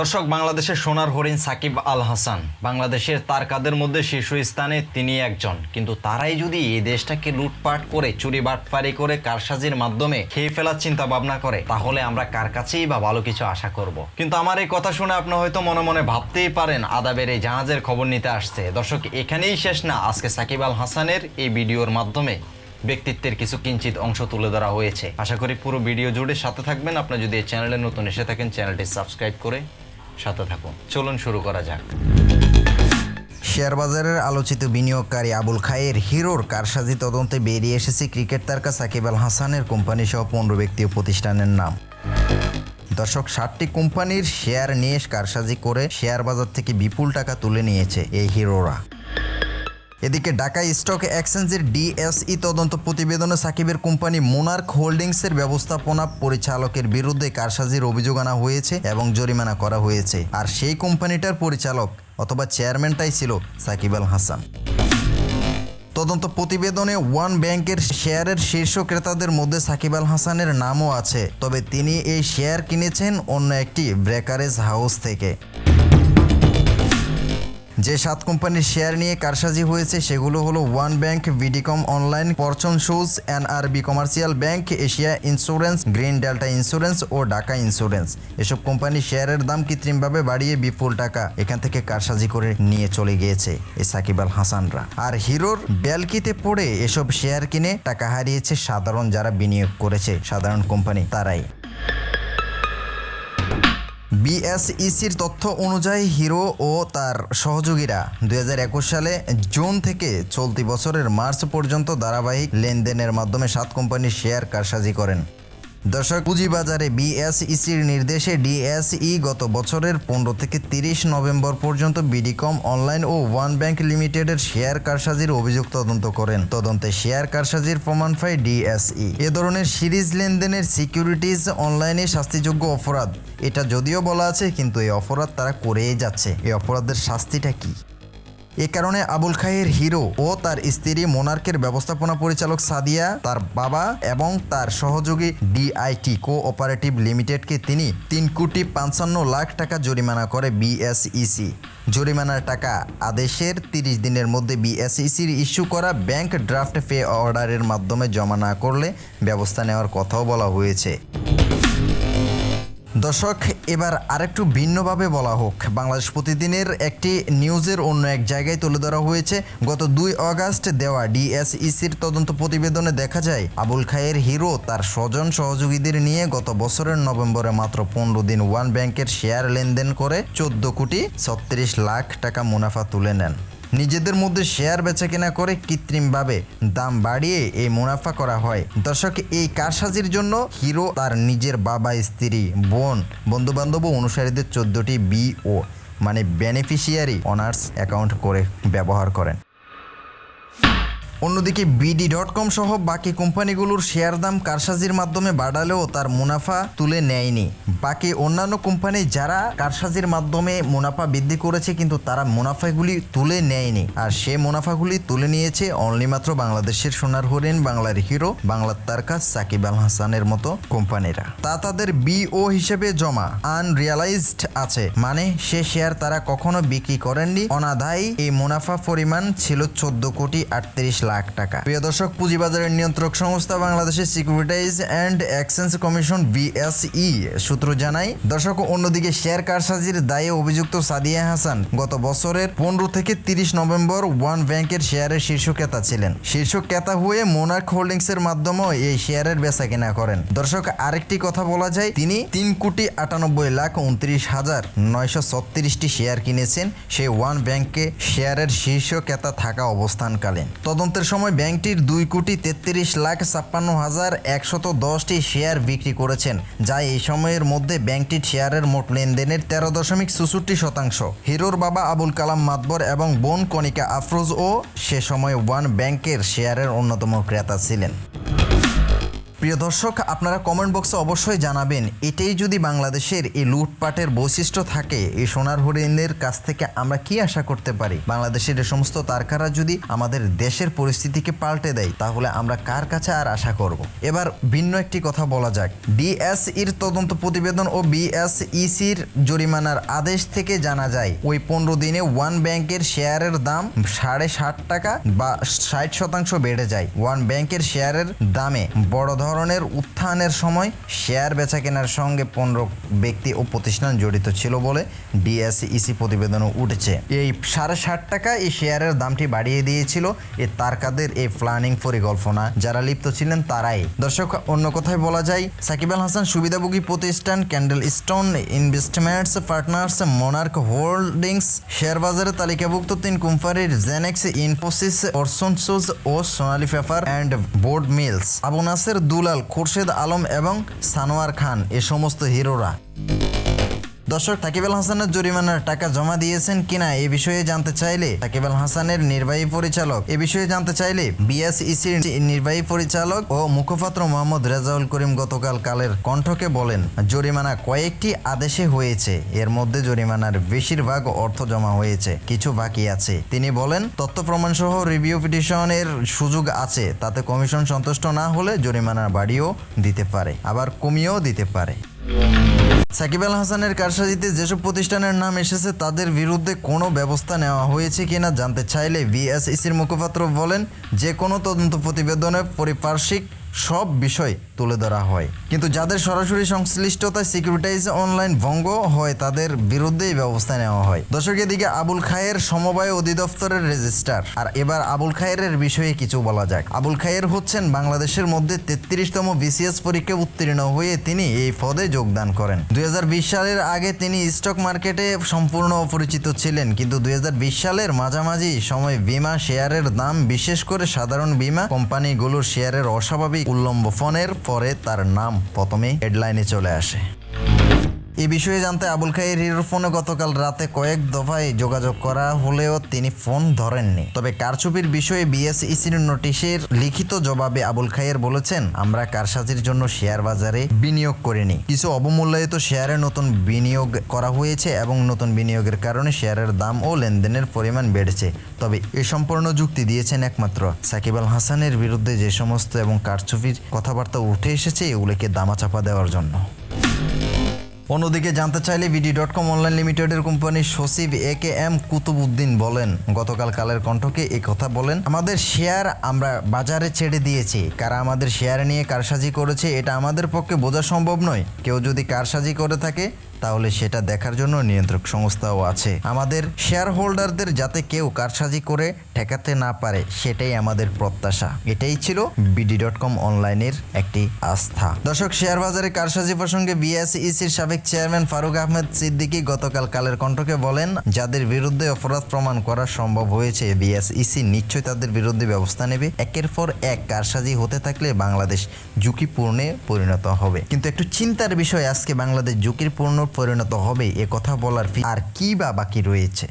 দর্শক, বাংলাদেশের সোনার হরিণ সাকিব আল হাসান। বাংলাদেশের তারকাদের মধ্যে শীর্ষস্থানে তিনি একজন। কিন্তু তারাই যদি এই দেশটাকে লুটপাট করে, চুরি বাটপারি করে, কারসাজির মাধ্যমে খেয়ে ফেলার চিন্তা ভাবনা করে, তাহলে আমরা কার কাছেই বা ভালো কিছু আশা করব? কিন্তু আমার এই কথা শুনে আপনি হয়তো মনে মনে ভাবতেই পারেন, আদাবের এই জাহাজের খবর নিতে আসছে। দর্শক, এখানেই শেষ না, আজকে সাকিব আল হাসানের এই ভিডিওর মাধ্যমে ব্যক্তিত্বের কিছু কিঞ্চিত অংশ তুলে ধরা হয়েছে। আশা করি পুরো ভিডিও জুড়ে সাথে থাকবেন। আপনি যদি এই চ্যানেলে নতুন এসে থাকেন, চ্যানেলটি সাবস্ক্রাইব করে সাথে থাকুন। চলুন শুরু করা যাক। শেয়ার বাজারের আলোচিত বিনিয়োগকারী আবুল খায়ের হিরোর কারসাজি তদন্তে বেরিয়ে এসেছে ক্রিকেট তারকা সাকিব আল হাসানের কোম্পানি সহ পনেরো ব্যক্তি ও প্রতিষ্ঠানের নাম। দর্শক ষাটটি কোম্পানির শেয়ার নিয়ে কারসাজি করে শেয়ার বাজার থেকে বিপুল টাকা তুলে নিয়েছে এই হিরোরা। এদিকে ঢাকা স্টক এক্সচেঞ্জের ডিএসই তদন্ত প্রতিবেদনে সাকিবের কোম্পানি মোনার্ক হোল্ডিংসের ব্যবস্থাপনা পরিচালকের বিরুদ্ধে কারসাজির অভিযোগ আনা হয়েছে এবং জরিমানা করা হয়েছে। আর সেই কোম্পানিটার পরিচালক অথবা চেয়ারম্যানটাই ছিল সাকিব আল হাসান। তদন্ত প্রতিবেদনে ওয়ান ব্যাংকের শেয়ারের শীর্ষ ক্রেতাদের মধ্যে সাকিব আল হাসানের নামও আছে। তবে তিনি এই শেয়ার কিনেছেন অন্য একটি ব্রেকারেজ হাউস থেকে। যে সাত কোম্পানির শেয়ার নিয়ে কারসাজি হয়েছে, সেগুলো হলো ওয়ান ব্যাংক, ভিডিকম অনলাইন পরচন shoes, NRB commercial bank, Asia insurance, green delta insurance ও ঢাকা ইন্স্যুরেন্স। এসব কোম্পানির শেয়ারের দাম কৃত্রিমভাবে বাড়িয়ে বিপুল টাকা এখান থেকে কারসাজি করে নিয়ে চলে গিয়েছে এ সাকিব আল হাসানরা। আর হিরোর ব্যালকিতে পড়ে এসব শেয়ার কিনে টাকা হারিয়েছে সাধারণ যারা বিনিয়োগ করেছে, সাধারণ কোম্পানি তারাই। বিএসইসির তথ্য অনুযায়ী হিরো ও তার সহযোগীরা দু হাজার একুশ সালে জুন থেকে চলতি বছরের মার্চ পর্যন্ত ধারাবাহিক লেনদেনের মাধ্যমে সাত কোম্পানির শেয়ার কারসাজি করেন। দর্শক, পুঁজিবাজারে বিএসইসির নির্দেশে ডিএসই গত বছরের পনেরো থেকে তিরিশ নভেম্বর পর্যন্ত বিডিকম অনলাইন ও ওয়ান ব্যাংক লিমিটেডের শেয়ার কারসাজির অভিযোগ তদন্ত করেন। তদন্তে শেয়ার কারসাজির প্রমাণ পায় ডিএসই। এ ধরনের সিরিজ লেনদেনের সিকিউরিটিজ অনলাইনে শাস্তিযোগ্য অপরাধ। এটা যদিও বলা আছে, কিন্তু এই অপরাধ তারা করেই যাচ্ছে। এই অপরাধের শাস্তিটা কি? এ কারণে আবুল খায়ের হিরো ও তার স্ত্রী মোনার্কের ব্যবস্থাপনা পরিচালক সাদিয়া, তার বাবা এবং তার সহযোগী ডিআইটি কো অপারেটিভ লিমিটেডকে তিনি তিন কোটি পঞ্চান্ন লাখ টাকা জরিমানা করে বিএসইসি। জরিমানার টাকা আদেশের তিরিশ দিনের মধ্যে বিএসইসির ইস্যু করা ব্যাংক ড্রাফট পে অর্ডারের মাধ্যমে জমা না করলে ব্যবস্থা নেওয়ার কথাও বলা হয়েছে। দর্শক, এবার আরেকটু ভিন্নভাবে বলা হোক। বাংলাদেশ প্রতিদিনের একটি নিউজের অন্য এক জায়গায় তুলে ধরা হয়েছে। গত দুই অগাস্ট দেওয়া ডিএসইসির তদন্ত প্রতিবেদনে দেখা যায়, আবুল খায়ের হিরো তার স্বজন সহযোগীদের নিয়ে গত বছরের নভেম্বরে মাত্র পনেরো দিন ওয়ান ব্যাংকের শেয়ার লেনদেন করে চোদ্দ কোটি ছত্রিশ লাখ টাকা মুনাফা তুলে নেন। নিজেদের মধ্যে শেয়ার বেচা কেনা করে কৃত্রিমভাবে দাম বাড়িয়ে এই মুনাফা করা হয়। দর্শক, এই কারসাজির জন্য হিরো তার নিজের বাবা, স্ত্রী, বোন, বন্ধুবান্ধব ও অনুসারীদের চোদ্দটি ও মানে বেনিফিশিয়ারি অনার্স অ্যাকাউন্ট করে ব্যবহার করেন। অন্যদিকে বিডি ডট কম সহ বাকি কোম্পানিগুলোর শেয়ার দাম কারসাজির মাধ্যমে বাড়ালেও তার মুনাফা তুলে নেয়নি। বাকি অন্যান্য কোম্পানি যারা কারসাজির মাধ্যমে মুনাফা বৃদ্ধি করেছে কিন্তু তারা মুনাফাগুলি তুলে নেয়নি। আর সে মুনাফাগুলি তুলে নিয়েছে অনলি মাত্র বাংলাদেশের সোনার হরিণ বাংলার হিরো, বাংলার তারকা সাকিব আল হাসানের মতো কোম্পানিরা। তা তাদের বিও হিসেবে জমা আনরিয়ালাইজড আছে। মানে সে শেয়ার তারা কখনো বিক্রি করেননি। অনাদায়ী এই মুনাফা পরিমাণ ছিল চোদ্দ কোটি আটত্রিশ লাখ টাকা। প্রিয় দর্শক, পুঁজিবাজারের নিয়ন্ত্রক সংস্থা বাংলাদেশের securities and exchange commission BSE সূত্র জানায়, দর্শক, অন্যদিকে শেয়ার কারসাজির দায়ে অভিযুক্ত সাদিয়া হাসান গত বছরের পনেরো থেকে তিরিশ নভেম্বর ওয়ান ব্যাংকের শেয়ারের শীর্ষ ক্রেতা ছিলেন। শীর্ষ ক্রেতা হয়ে মোনার্ক হোল্ডিংস এর মাধ্যমেও এই শেয়ারের বেচা কেনা করেন। দর্শক, আরেকটি কথা বলা যায়, তিনি তিন কোটি আটানব্বই লাখ উনত্রিশ হাজার নয়শো ছত্রিশটি শেয়ার কিনেছেন। সেই ওয়ান ব্যাংকে শেয়ারের শীর্ষ ক্রেতা থাকা অবস্থানকালীন। তদন্তের সময় ব্যাংকটির দুই কোটি তেত্রিশ লাখ ছাপ্পান্ন হাজার একশত দশটি শেয়ার বিক্রি করেছেন, যা এই সময়ের মধ্যে ব্যাংকটির শেয়ারের মোট লেনদেনের তেরো দশমিক চৌষট্টি শতাংশ। হিরোর বাবা আবুল কালাম মাতবর এবং বোন কণিকা আফরোজ ও সে সময় ওয়ান ব্যাংকের শেয়ারের অন্যতম ক্রেতা ছিলেন। প্রিয় দর্শক, আপনারা কমেন্ট বক্সে অবশ্যই জানাবেন, এটাই যদি বাংলাদেশের এই লুটপাটের বৈশিষ্ট্য থাকে, এই সোনার হরিণের কাছ থেকে আমরা কি আশা করতে পারি? বাংলাদেশের এই সমস্ত তারকারা যদি আমাদের দেশের পরিস্থিতিকে পাল্টে দেয়, তাহলে আমরা কার কাছে আর আশা করব? এবার ভিন্ন একটি কথা বলা যাক। ডিএসইর তদন্ত প্রতিবেদন ও বিএসইসির জরিমানার আদেশ থেকে জানা যায়, ওই পনেরো দিনে ওয়ান ব্যাংকের শেয়ারের দাম সাড়ে ষাট টাকা বা ষাট শতাংশ বেড়ে যায়। ওয়ান ব্যাংকের শেয়ারের দামে বড় ধরনের উত্থানের সময় শেয়ার বেচা কেনার সঙ্গে পনেরো ব্যক্তি ও প্রতিষ্ঠান জড়িত ছিল বলে ডিএসইসি প্রতিবেদনও উঠেছে। এই সাড়ে ষাট টাকা এই শেয়ারের দামটি বাড়িয়ে দিয়েছিল এই তারকাদের এই প্ল্যানিং পরিকল্পনা। যারা লিপ্ত ছিলেন তারাই। দর্শক, অন্য কথায় বলা যায়, সাকিব আল হাসান সুবিধাভোগী প্রতিষ্ঠান candle stone investments partners monarch holdings share বাজারে তালিকাভুক্ত তিন কোম্পানির জেনেক্স, ইনফোসিস অরসনসুজ ও Sonali paper and board mills. Abu Naser Dulal Khurshed Alam এবং সানোয়ার খান এ সমস্ত হিরোরা। দর্শক সাকিব আল হাসানের জরিমানার টাকা জমা দিয়েছেন কিনা এ বিষয়ে জানতে চাইলে সাকিব আল হাসানের নির্বাহী পরিচালক, এ বিষয়ে জানতে চাইলে বিএসইসির নির্বাহী পরিচালক ও মুখপাত্র মোহাম্মদ রেজাউল করিম গতকাল কালের কণ্ঠকে বলেন, জরিমানা কয়েকটি আদেশে হয়েছে, এর মধ্যে জরিমানার বেশিরভাগ অর্থ জমা হয়েছে, কিছু বাকি আছে। তিনি বলেন, তথ্য প্রমাণ সহ রিভিউ পিটিশনের সুযোগ আছে, তাতে কমিশন সন্তুষ্ট না হলে জরিমানা বাড়িও দিতে পারে, আবার কমিয়েও দিতে পারে। সাকিব আল হাসানের কারসাজিতে যেসব প্রতিষ্ঠানের নাম এসেছে, তাদের বিরুদ্ধে কোনো ব্যবস্থা নেওয়া হয়েছে কিনা জানতে চাইলে বিএসইসির মুখপাত্র বলেন, যে কোনো তদন্ত প্রতিবেদনে পরিপার্শ্বিক সব বিষয় তুলে ধরা হয়। কিন্তু যাদের সরাসরি সংশ্লিষ্টতায় সিকিউরিটাইজ অনলাইন ভঙ্গ হয়, তাদের বিরুদ্ধেই ব্যবস্থা নেওয়া হয়। দর্শক, এদিকে আবুল খায়ের সমবায় অধিদপ্তরের রেজিস্ট্রার। আর এবার আবুল খায়ের বিষয়ে কিছু বলা যাক। আবুল খায়ের হচ্ছেন বাংলাদেশের মধ্যে তেত্রিশতম বিসিএস পরীক্ষা উত্তীর্ণ হয়ে তিনি এই পদে যোগদান করেন। দুই হাজার বিশ সালের আগে তিনি স্টক মার্কেটে সম্পূর্ণ অপরিচিত ছিলেন, কিন্তু দুই হাজার বিশ সালের মাঝামাঝি সময় বিমা শেয়ারের দাম, বিশেষ করে সাধারণ বিমা কোম্পানিগুলোর শেয়ারের অস্বাভাবিক উল্লম্বনের পরে তার নাম প্রথমে হেডলাইনে চলে আসে। এ বিষয়ে জানতে আবুল খায়ের হিরোর ফোনে গতকাল রাতে কয়েক দফায় যোগাযোগ করা হলেও তিনি ফোন ধরেননি। তবে কারচুপির বিষয়ে বিএসইসির নোটিশের লিখিত জবাবে আবুল খায়ের বলেছেন, আমরা কারসাজির জন্য শেয়ার বাজারে বিনিয়োগ করিনি। কিছু অবমূল্যায়িত শেয়ারে নতুন বিনিয়োগ করা হয়েছে এবং নতুন বিনিয়োগের কারণে শেয়ারের দাম ও লেনদেনের পরিমাণ বেড়েছে। তবে এ সম্পূর্ণ যুক্তি দিয়েছেন একমাত্র। সাকিব আল হাসানের বিরুদ্ধে যে সমস্ত এবং কারচুপির কথাবার্তা উঠে এসেছে, এগুলোকে দামাচাপা দেওয়ার জন্য। অন্যদিকে জানতে চাইলে বিডি ডট কম অনলাইন লিমিটেডের কোম্পানির সচিব এ কে এম কুতুবুদ্দিন বলেন, গতকাল কালের কণ্ঠকে এই কথা বলেন, আমাদের শেয়ার আমরা বাজারে ছেড়ে দিয়েছি। কারা আমাদের শেয়ার নিয়ে কারসাজি করেছে, এটা আমাদের পক্ষে বোঝা সম্ভব নয়। কেউ যদি কারসাজি করে থাকে তাহলে সেটা দেখার জন্য নিয়ন্ত্রক সংস্থাও আছে। আমাদের শেয়ার হোল্ডারদের যাতে কেউ কারসাজি করে ঠেকাতে না পারে, সেটাই আমাদের প্রত্যাশা। এটাই ছিল বিডি ডট কম অনলাইনের একটি আস্থা। দর্শক, শেয়ার বাজারে কারসাজি প্রসঙ্গে বিএসইসির সাবেক চেয়ারম্যান ফারুক আহমেদ সিদ্দিকী গতকাল কালের কণ্ঠকে বলেন, যাদের বিরুদ্ধে অপরাধ প্রমাণ করা সম্ভব হয়েছে বিএসইসি নিশ্চয়ই তাদের বিরুদ্ধে ব্যবস্থা নেবে। একের পর এক কারসাজি হতে থাকলে বাংলাদেশ ঝুঁকিপূর্ণে পরিণত হবে। কিন্তু একটু চিন্তার বিষয়, আজকে বাংলাদেশ ঝুঁকিপূর্ণ পরিণত হবে এ কথা বলার আর কি বা বাকি রয়েছে?